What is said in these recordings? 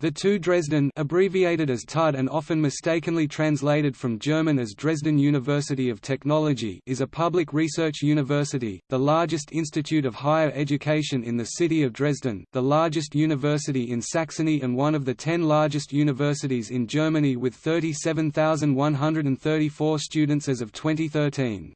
The TU Dresden abbreviated as TUD and often mistakenly translated from German as Dresden University of Technology is a public research university, the largest institute of higher education in the city of Dresden, the largest university in Saxony and one of the ten largest universities in Germany with 37,134 students as of 2013.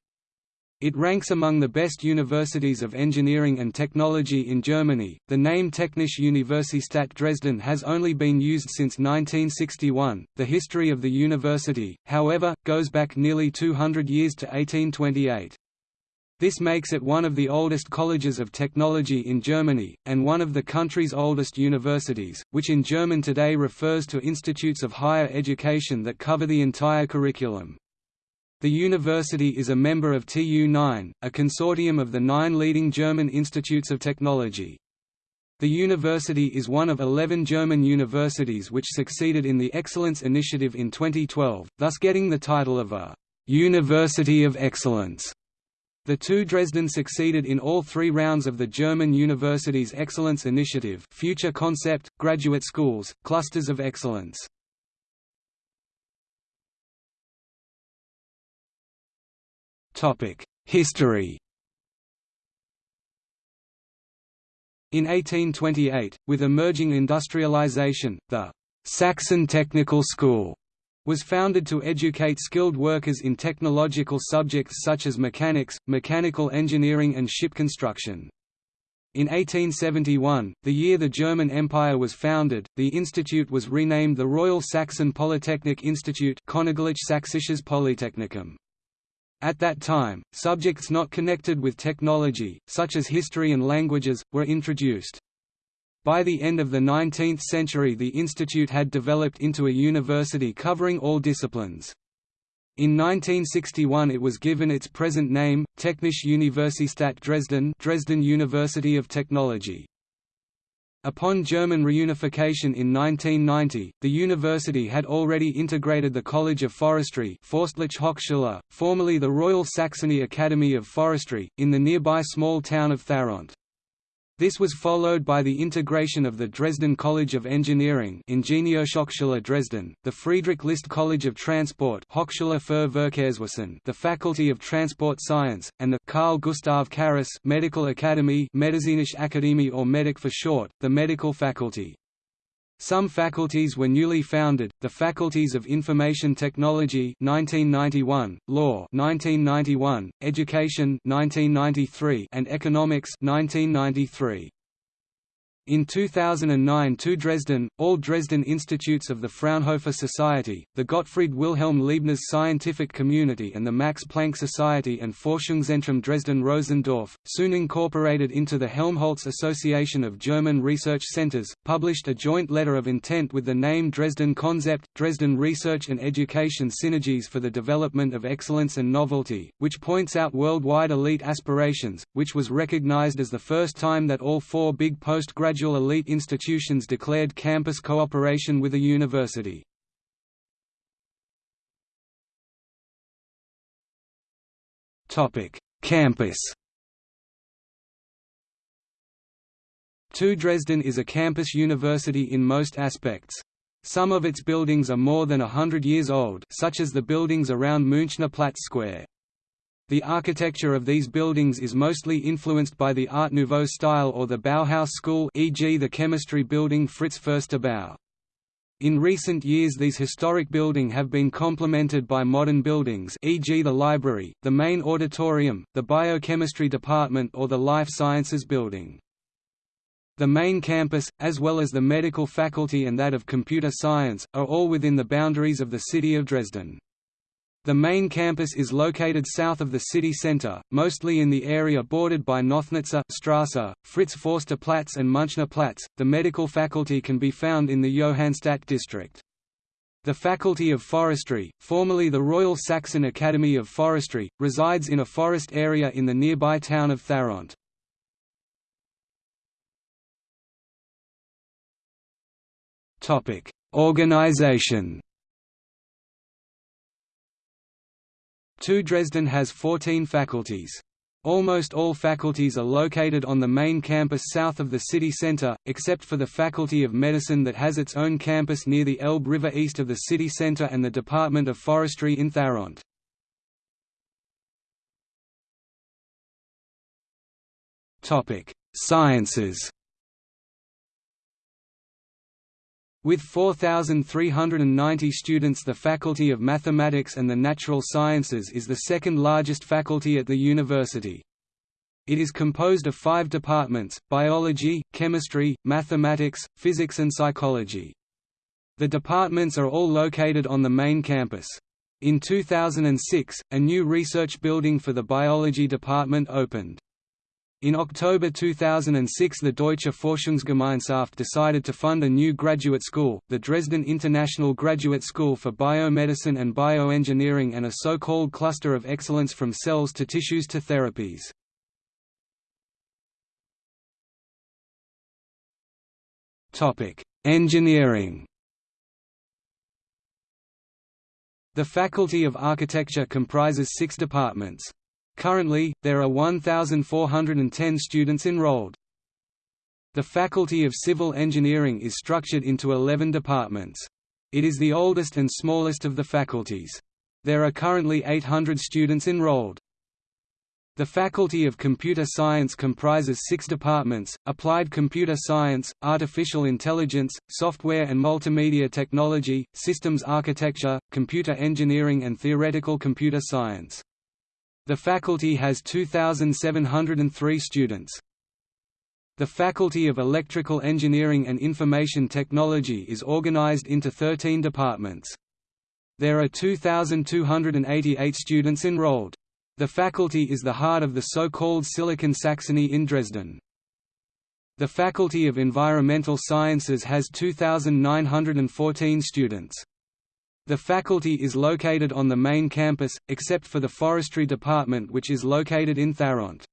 It ranks among the best universities of engineering and technology in Germany. The name Technische Universität Dresden has only been used since 1961. The history of the university, however, goes back nearly 200 years to 1828. This makes it one of the oldest colleges of technology in Germany, and one of the country's oldest universities, which in German today refers to institutes of higher education that cover the entire curriculum. The university is a member of TU9, a consortium of the nine leading German institutes of technology. The university is one of 11 German universities which succeeded in the Excellence Initiative in 2012, thus getting the title of a «University of Excellence». The TU Dresden succeeded in all three rounds of the German Universities Excellence Initiative Future Concept, Graduate Schools, Clusters of Excellence. History In 1828, with emerging industrialization, the Saxon Technical School was founded to educate skilled workers in technological subjects such as mechanics, mechanical engineering and ship construction. In 1871, the year the German Empire was founded, the institute was renamed the Royal Saxon Polytechnic Institute Königlich Sächsisches Polytechnikum. At that time, subjects not connected with technology, such as history and languages, were introduced. By the end of the 19th century the institute had developed into a university covering all disciplines. In 1961 it was given its present name, Technische Universität Dresden Dresden University of Technology. Upon German reunification in 1990, the university had already integrated the College of Forestry Hochschule, formerly the Royal Saxony Academy of Forestry, in the nearby small town of Tharandt. This was followed by the integration of the Dresden College of Engineering Ingenieurshochschule Dresden, the Friedrich List College of Transport Hochschule für Verkehrswesen the Faculty of Transport Science, and the Carl Gustav Carus Medical Academy Medizinische Akademie or MEDIC for short, the Medical Faculty. Some faculties were newly founded, the Faculties of Information Technology 1991, Law 1991, Education 1993, and Economics 1993. In 2009 TU Dresden, all Dresden institutes of the Fraunhofer Society, the Gottfried Wilhelm Leibniz Scientific Community and the Max Planck Society and Forschungszentrum Dresden-Rossendorf, soon incorporated into the Helmholtz Association of German Research Centers, published a joint letter of intent with the name Dresden Concept, Dresden Research and Education Synergies for the Development of Excellence and Novelty, which points out worldwide elite aspirations, which was recognized as the first time that all four big postgraduate gradual elite institutions declared campus cooperation with a university. Campus TU Dresden is a campus university in most aspects. Some of its buildings are more than a hundred years old such as the buildings around Münchner Platz Square. The architecture of these buildings is mostly influenced by the Art Nouveau style or the Bauhaus school e.g. the chemistry building Fritz Förster Bau. In recent years these historic buildings have been complemented by modern buildings e.g. the library, the main auditorium, the biochemistry department or the life sciences building. The main campus, as well as the medical faculty and that of computer science, are all within the boundaries of the city of Dresden. The main campus is located south of the city centre, mostly in the area bordered by Nothnitzer Strasse, Fritz Forster Platz and Münchner Platz. The medical faculty can be found in the Johannstadt district. The Faculty of Forestry, formerly the Royal Saxon Academy of Forestry, resides in a forest area in the nearby town of Tharandt. Organization TU Dresden has 14 faculties. Almost all faculties are located on the main campus south of the city center, except for the Faculty of Medicine that has its own campus near the Elbe River east of the city center and the Department of Forestry in Tharandt. Sciences With 4,390 students the Faculty of Mathematics and the Natural Sciences is the second largest faculty at the university. It is composed of five departments, biology, chemistry, mathematics, physics and psychology. The departments are all located on the main campus. In 2006, a new research building for the biology department opened. In October 2006 the Deutsche Forschungsgemeinschaft decided to fund a new graduate school, the Dresden International Graduate School for Biomedicine and Bioengineering and a so-called cluster of excellence from cells to tissues to therapies. Engineering The Faculty of Architecture comprises six departments. Currently, there are 1,410 students enrolled. The Faculty of Civil Engineering is structured into 11 departments. It is the oldest and smallest of the faculties. There are currently 800 students enrolled. The Faculty of Computer Science comprises six departments, Applied Computer Science, Artificial Intelligence, Software and Multimedia Technology, Systems Architecture, Computer Engineering and Theoretical Computer Science. The faculty has 2,703 students. The Faculty of Electrical Engineering and Information Technology is organized into 13 departments. There are 2,288 students enrolled. The faculty is the heart of the so-called Silicon Saxony in Dresden. The Faculty of Environmental Sciences has 2,914 students. The faculty is located on the main campus, except for the Forestry Department which is located in Tharandt.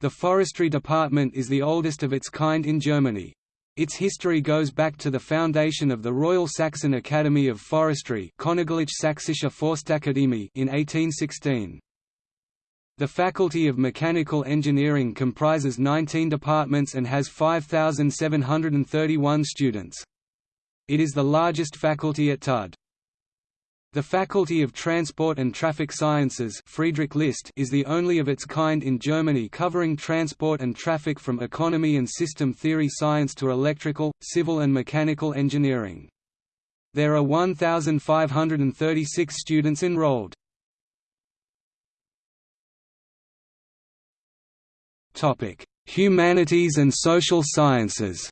The Forestry Department is the oldest of its kind in Germany. Its history goes back to the foundation of the Royal Saxon Academy of Forestry in 1816. The Faculty of Mechanical Engineering comprises 19 departments and has 5,731 students. It is the largest faculty at TUD. The Faculty of Transport and Traffic Sciences Friedrich List is the only of its kind in Germany covering transport and traffic from economy and system theory science to electrical, civil and mechanical engineering. There are 1,536 students enrolled. Humanities and social sciences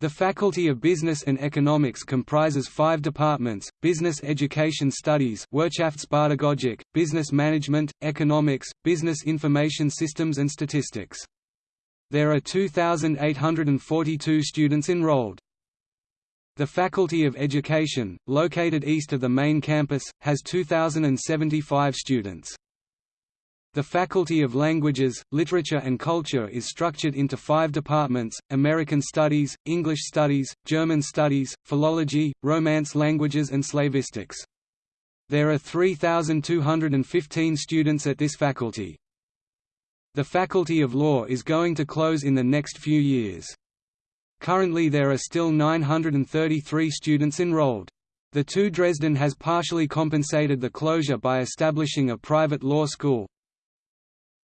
The Faculty of Business and Economics comprises five departments, Business Education Studies Wirtschaftspädagogik, Business Management, Economics, Business Information Systems and Statistics. There are 2,842 students enrolled. The Faculty of Education, located east of the main campus, has 2,075 students. The Faculty of Languages, Literature and Culture is structured into five departments, American Studies, English Studies, German Studies, Philology, Romance Languages and Slavistics. There are 3,215 students at this faculty. The Faculty of Law is going to close in the next few years. Currently there are still 933 students enrolled. The TU Dresden has partially compensated the closure by establishing a private law school,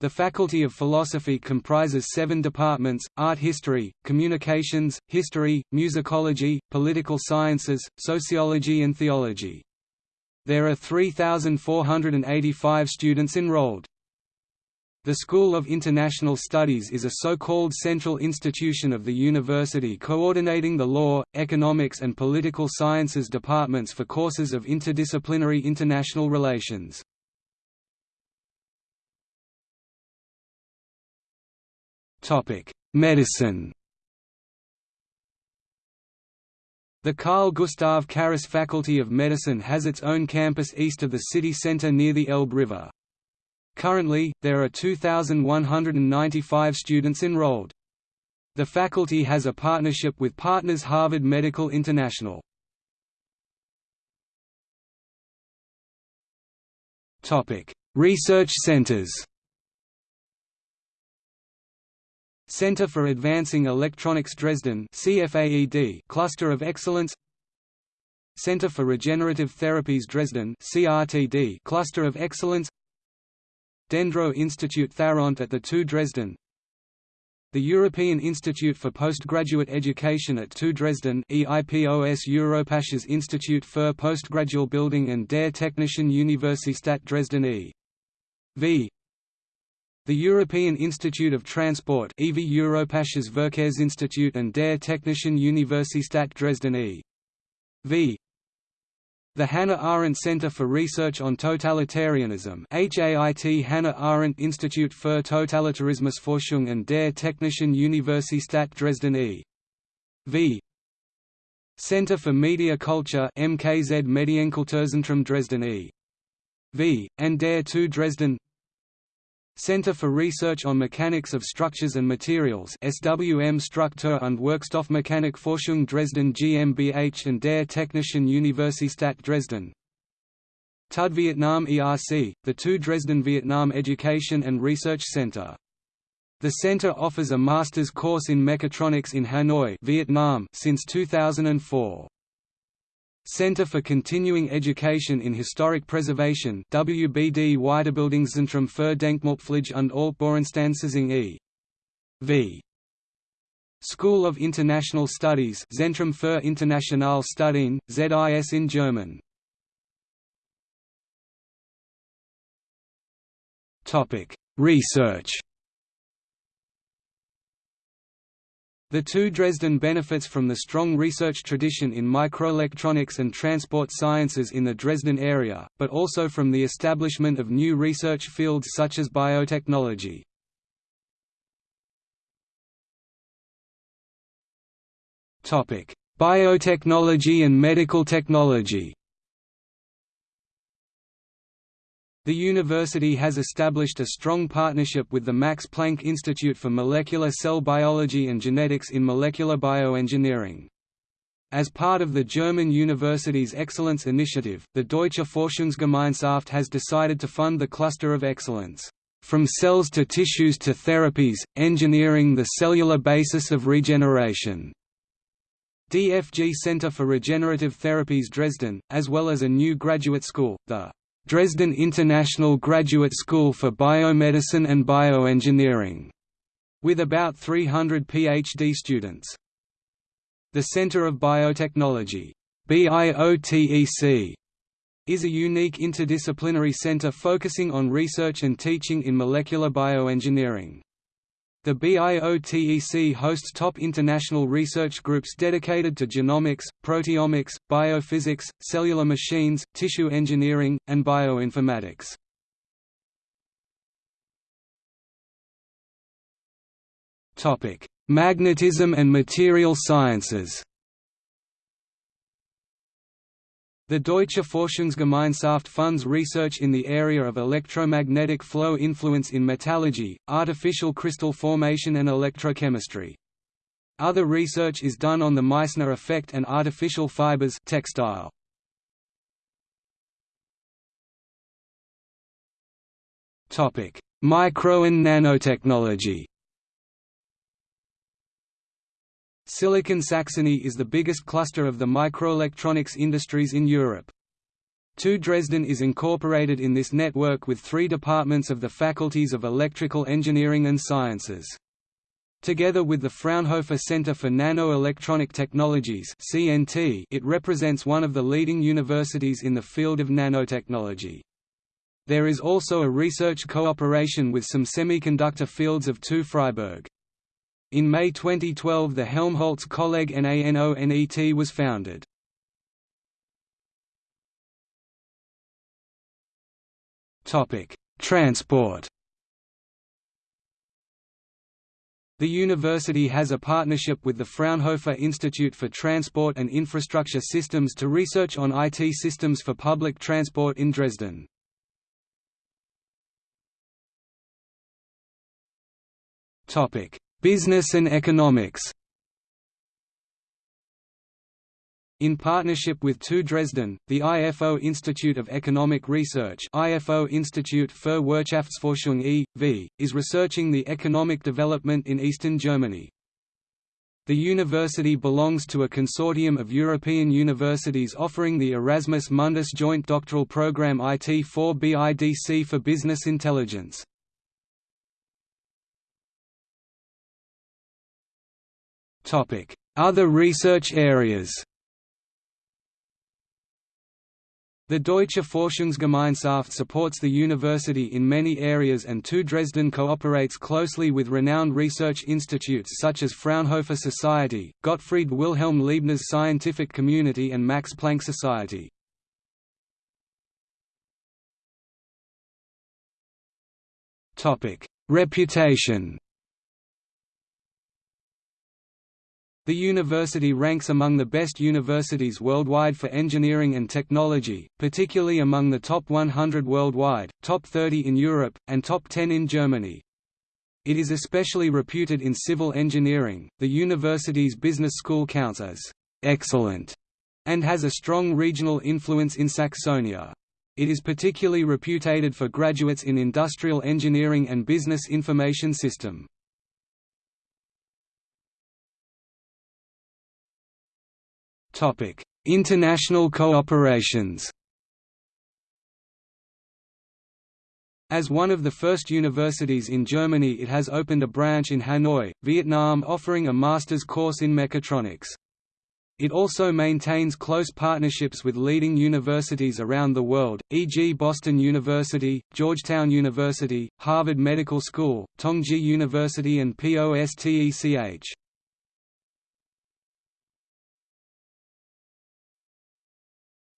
the Faculty of Philosophy comprises seven departments, art history, communications, history, musicology, political sciences, sociology and theology. There are 3,485 students enrolled. The School of International Studies is a so-called central institution of the university coordinating the law, economics and political sciences departments for courses of interdisciplinary international relations. Medicine. The Carl Gustav Carus Faculty of Medicine has its own campus east of the city center near the Elbe River. Currently, there are 2,195 students enrolled. The faculty has a partnership with Partners Harvard Medical International. Research centers Center for Advancing Electronics Dresden CFAED Cluster of Excellence Center for Regenerative Therapies Dresden CRTD Cluster of Excellence Dendro Institute Tharandt at the TU Dresden the European Institute for Postgraduate Education at TU Dresden EIPOS Europäisches Institute für Postgradual Building and der Technischen Universität Dresden e. V. The European Institute of Transport EV Europäisches Verkehrsinstitut and der Technischen Universität Dresden e. V. The Hannah Arendt Center for Research on Totalitarianism HAIT Hannah Arendt Institut für Totalitarismusforschung an der Technischen Universität Dresden e.V. Center for Media Culture MKZ Medienkulturzentrum Dresden e.V. and der TU Dresden Center for Research on Mechanics of Structures and Materials SWM Struktur- und Werkstoffmechanik Forschung Dresden GmbH and der Technischen Universität Dresden TUD Vietnam ERC, the TU Dresden Vietnam Education and Research Center. The center offers a master's course in mechatronics in Hanoi Vietnam since 2004. Center for Continuing Education in Historic Preservation WBD Weiterbildungszentrum für Denkmalpflege und Altbauinstanzen e.V. School of International Studies Zentrum für Internationale Studien, ZIS in German. Research The TU Dresden benefits from the strong research tradition in microelectronics and transport sciences in the Dresden area, but also from the establishment of new research fields such as biotechnology. Biotechnology and medical technology The university has established a strong partnership with the Max Planck Institute for Molecular Cell Biology and Genetics in Molecular Bioengineering. As part of the German University's Excellence Initiative, the Deutsche Forschungsgemeinschaft has decided to fund the Cluster of Excellence, "...from cells to tissues to therapies, engineering the cellular basis of regeneration." DFG Center for Regenerative Therapies Dresden, as well as a new graduate school, the Dresden International Graduate School for Biomedicine and Bioengineering, with about 300 PhD students. The Center of Biotechnology BIOTEC, is a unique interdisciplinary center focusing on research and teaching in molecular bioengineering. The BIOTEC hosts top international research groups dedicated to genomics, proteomics, biophysics, cellular machines, tissue engineering, and bioinformatics. Magnetism and material sciences The Deutsche Forschungsgemeinschaft funds research in the area of electromagnetic flow influence in metallurgy, artificial crystal formation and electrochemistry. Other research is done on the Meissner effect and artificial fibers textile. Micro and nanotechnology Silicon Saxony is the biggest cluster of the microelectronics industries in Europe. TU Dresden is incorporated in this network with three departments of the faculties of Electrical Engineering and Sciences. Together with the Fraunhofer Center for Nano-Electronic Technologies it represents one of the leading universities in the field of nanotechnology. There is also a research cooperation with some semiconductor fields of TU Freiberg. In May 2012 the Helmholtz Kolleg NANONET was founded. Transport The university has a partnership with the Fraunhofer Institute for Transport and Infrastructure Systems to research on IT systems for public transport in Dresden. Topic: Business and economics In partnership with TU Dresden, the IFO Institute of Economic Research IFO Institute für Wirtschaftsforschung e.V., is researching the economic development in eastern Germany. The university belongs to a consortium of European universities offering the Erasmus Mundus Joint Doctoral Programme IT4BIDC for Business Intelligence. Other research areas. The Deutsche Forschungsgemeinschaft supports the university in many areas and TU Dresden cooperates closely with renowned research institutes such as Fraunhofer Society, Gottfried Wilhelm Leibniz Scientific Community and Max Planck Society. Reputation The university ranks among the best universities worldwide for engineering and technology, particularly among the top 100 worldwide, top 30 in Europe, and top 10 in Germany. It is especially reputed in civil engineering. The university's business school counts as excellent and has a strong regional influence in Saxonia. It is particularly reputed for graduates in industrial engineering and business information system. International cooperations. As one of the first universities in Germany it has opened a branch in Hanoi, Vietnam offering a master's course in mechatronics. It also maintains close partnerships with leading universities around the world, e.g. Boston University, Georgetown University, Harvard Medical School, Tongji University and POSTECH.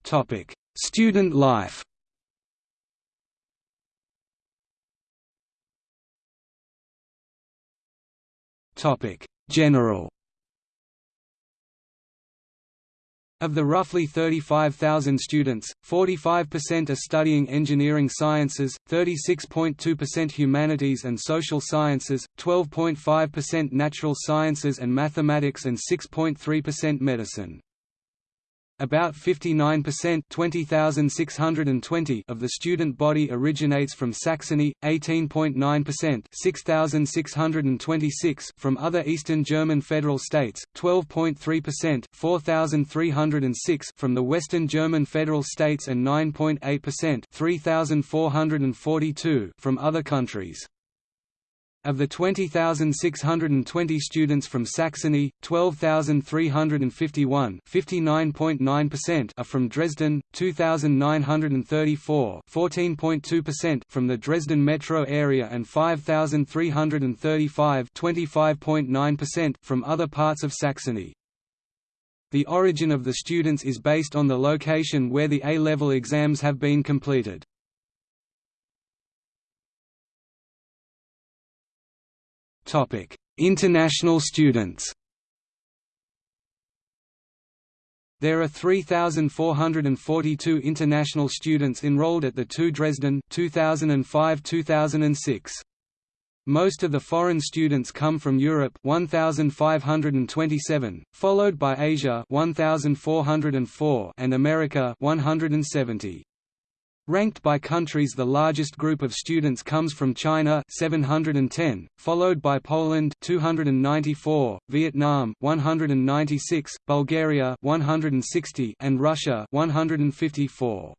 Topic: Student life. Topic: General. Of the roughly 35,000 students, 45% are studying engineering sciences, 36.2% humanities and social sciences, 12.5% natural sciences and mathematics and 6.3% medicine. About 59% 20,620 of the student body originates from Saxony, 18.9% 6,626 from other Eastern German federal states, 12.3% 4,306 from the Western German federal states and 9.8% 3,442 from other countries. Of the 20,620 students from Saxony, 12,351 are from Dresden, 2,934 from the Dresden metro area and 5,335 from other parts of Saxony. The origin of the students is based on the location where the A-level exams have been completed. International students. There are 3,442 international students enrolled at the TU Dresden 2005-2006. Most of the foreign students come from Europe 1527, followed by Asia 1404 and America 170. Ranked by countries the largest group of students comes from China 710, followed by Poland 294, Vietnam 196, Bulgaria 160 and Russia 154.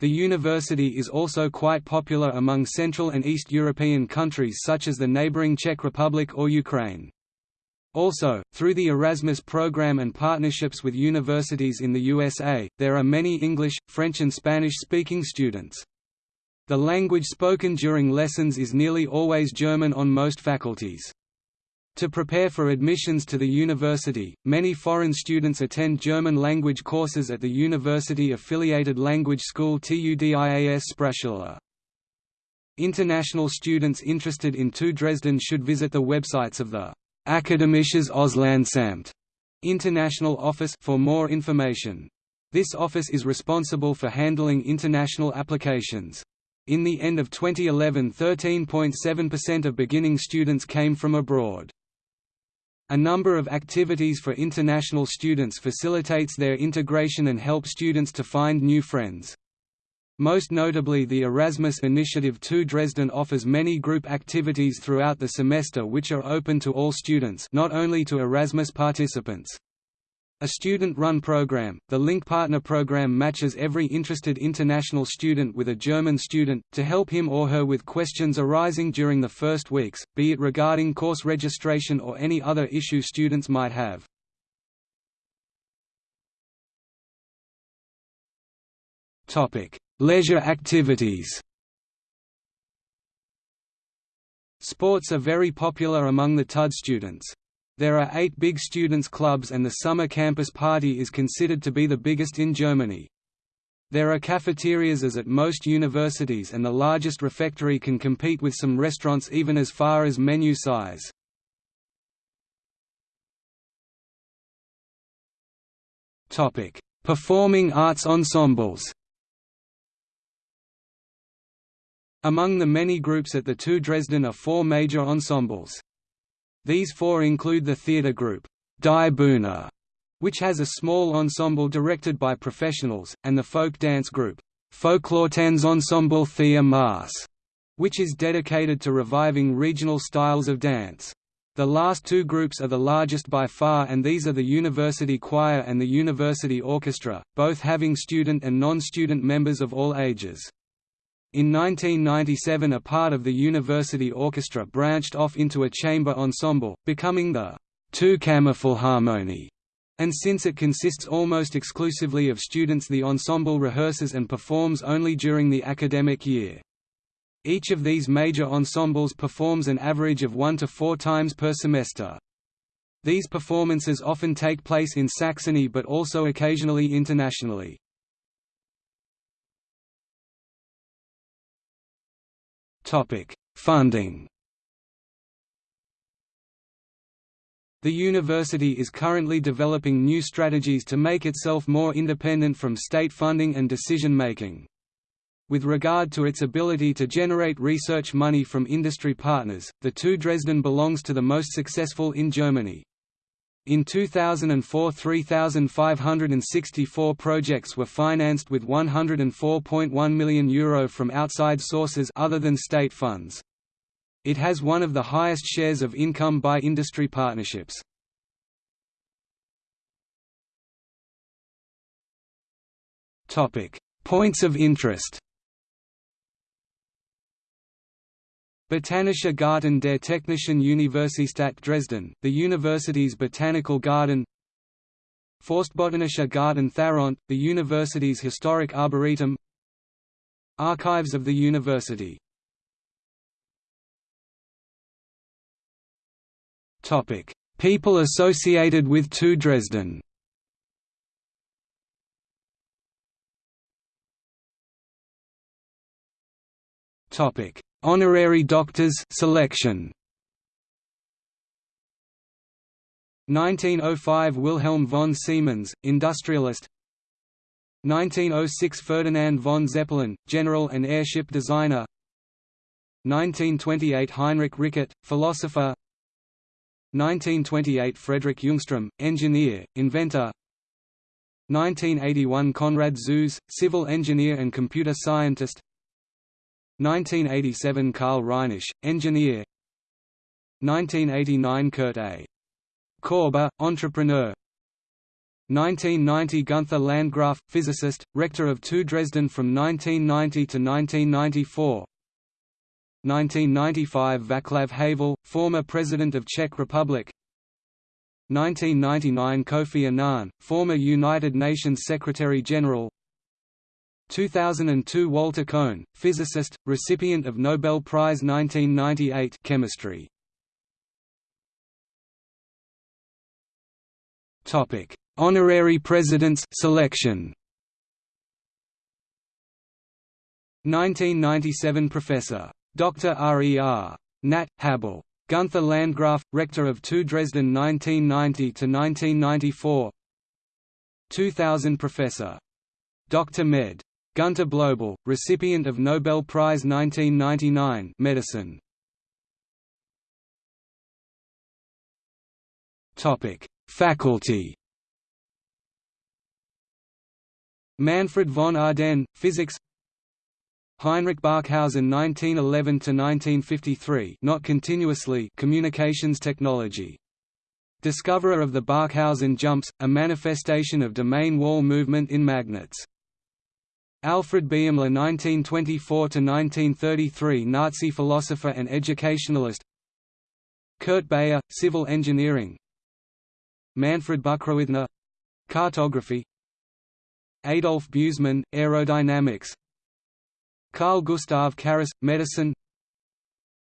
The university is also quite popular among Central and East European countries such as the neighboring Czech Republic or Ukraine. Also, through the Erasmus program and partnerships with universities in the USA, there are many English, French and Spanish-speaking students. The language spoken during lessons is nearly always German on most faculties. To prepare for admissions to the university, many foreign students attend German language courses at the university-affiliated language school TUDIAS Sprachschule. International students interested in TU Dresden should visit the websites of the Akademisches Auslandsamt International Office for more information. This office is responsible for handling international applications. In the end of 2011 13.7% of beginning students came from abroad. A number of activities for international students facilitates their integration and help students to find new friends. Most notably the Erasmus Initiative TU Dresden offers many group activities throughout the semester which are open to all students not only to Erasmus participants. A student-run program, the Link Partner program matches every interested international student with a German student, to help him or her with questions arising during the first weeks, be it regarding course registration or any other issue students might have. Leisure activities Sports are very popular among the TUD students. There are eight big students' clubs and the summer campus party is considered to be the biggest in Germany. There are cafeterias as at most universities and the largest refectory can compete with some restaurants even as far as menu size. Performing arts ensembles Among the many groups at the TU Dresden are four major ensembles. These four include the theatre group, Die Bühne, which has a small ensemble directed by professionals, and the folk dance group, Folkloretanzensemble Thea Maass, which is dedicated to reviving regional styles of dance. The last two groups are the largest by far and these are the University Choir and the University Orchestra, both having student and non-student members of all ages. In 1997 a part of the university orchestra branched off into a chamber ensemble, becoming the TU Kammerphilharmonie, and since it consists almost exclusively of students the ensemble rehearses and performs only during the academic year. Each of these major ensembles performs an average of one to four times per semester. These performances often take place in Saxony but also occasionally internationally. Funding The university is currently developing new strategies to make itself more independent from state funding and decision-making. With regard to its ability to generate research money from industry partners, the TU Dresden belongs to the most successful in Germany. In 2004 3,564 projects were financed with €104.1 million Euro from outside sources other than state funds. It has one of the highest shares of income by industry partnerships. Points of interest Botanischer Garten der Technischen Universität Dresden, the university's botanical garden. Forstbotanischer Garten Tharandt, the university's historic arboretum. Archives of the university. Topic: People associated with TU Dresden Topic. Honorary doctors selection. 1905 Wilhelm von Siemens, industrialist. 1906 Ferdinand von Zeppelin, general and airship designer. 1928 Heinrich Rickert, philosopher. 1928 Frederick Ljungström, engineer, inventor. 1981 Konrad Zuse, civil engineer and computer scientist 1987 Karl Reinisch, engineer. 1989 Kurt A. Korber, entrepreneur. 1990 Gunther Landgraf, physicist, rector of TU Dresden from 1990 to 1994 1995 Václav Havel, former President of Czech Republic. 1999 Kofi Annan, former United Nations Secretary-General 2002 Walter Kohn, physicist, recipient of Nobel Prize 1998 chemistry. Topic: Honorary Presidents selection. 1997 Professor. Dr. R. E. R. Nat. Habel. Gunther Landgraf, Rector of TU Dresden 1990–1994 2000 Professor. Dr. Med. Gunter Blobel, recipient of Nobel Prize 1999 Medicine. Faculty Manfred von Ardenne, physics Heinrich Barkhausen 1911–1953 not continuously communications technology. Discoverer of the Barkhausen jumps, a manifestation of domain wall movement in magnets. Alfred Baeumler 1924–1933 Nazi philosopher and educationalist. Kurt Beyer, civil engineering. Manfred Buchreithner — cartography. Adolf Busemann, aerodynamics. Carl Gustav Carus, medicine.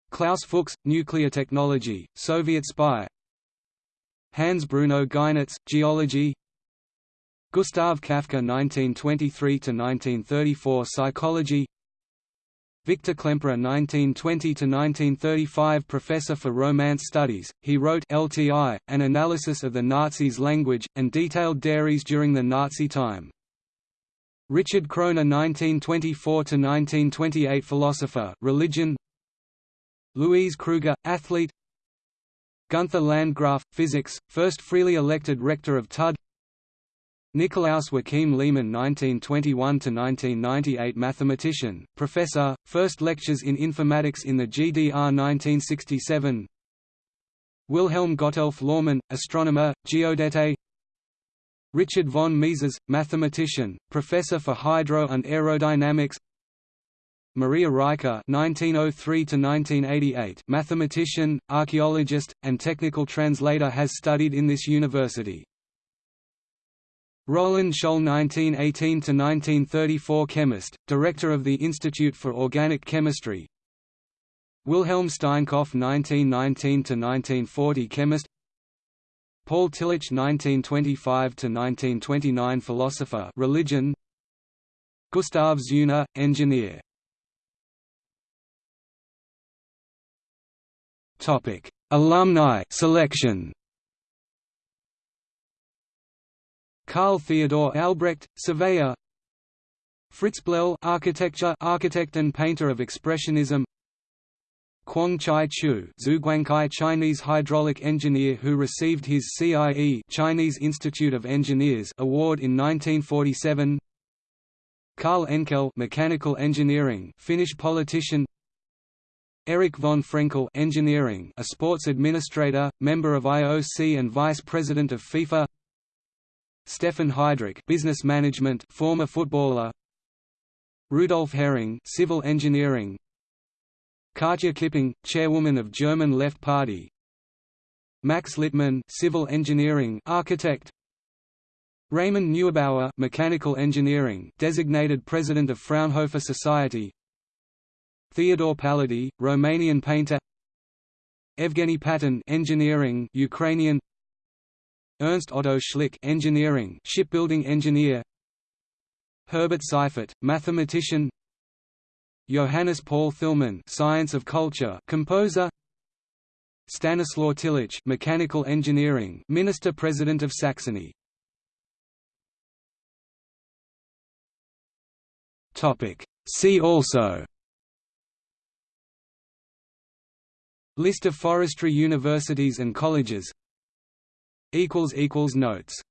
Klaus Fuchs, nuclear technology, Soviet spy. Hans Bruno Geinitz, geology Gustav Kafka 1923–1934 Psychology. Victor Klemperer 1920–1935 Professor for Romance Studies, he wrote LTI, an analysis of the Nazis' language, and detailed diaries during the Nazi time. Richard Kroner 1924–1928 Philosopher religion. Louise Kruger, athlete. Gunther Landgraf, physics, first freely elected rector of TUD Nikolaus Joachim Lehmann 1921–1998 Mathematician, professor, first lectures in informatics in the GDR 1967 Wilhelm Gotthelf Lohrmann, astronomer, geodete. Richard von Mises, mathematician, professor for hydro and aerodynamics. Maria Reiche (1903–1988), mathematician, archaeologist, and technical translator, has studied in this university. Roland Scholl 1918–1934 chemist, director of the Institute for Organic Chemistry. Wilhelm Steinkopf 1919–1940 chemist. Paul Tillich 1925–1929 philosopher religion. Gustav Zeuner, engineer. Alumni selection Carl Theodor Albrecht, surveyor. Fritz Bleyl architecture architect and painter of Expressionism. Kwang Chai Chu Zhuguangcai Chinese hydraulic engineer who received his CIE Chinese Institute of Engineers award in 1947 Karl Enckell mechanical engineering Finnish politician. Erik von Frenckell engineering a sports administrator, member of IOC and vice president of FIFA Stefan Heydrich business management former footballer. Rudolf Hering civil engineering. Katja Kipping chairwoman of German Left Party. Max Littmann civil engineering architect. Raymond Neubauer mechanical engineering designated president of Fraunhofer Society. Theodore Pallady Romanian painter. Evgeny Paton engineering Ukrainian Ernst Otto Schlick engineering shipbuilding engineer. Herbert Seifert mathematician. Johannes Paul Thielmann science of culture composer. Stanislaw Tillich mechanical engineering minister president of Saxony. Topic. See also. List of forestry universities and colleges Notes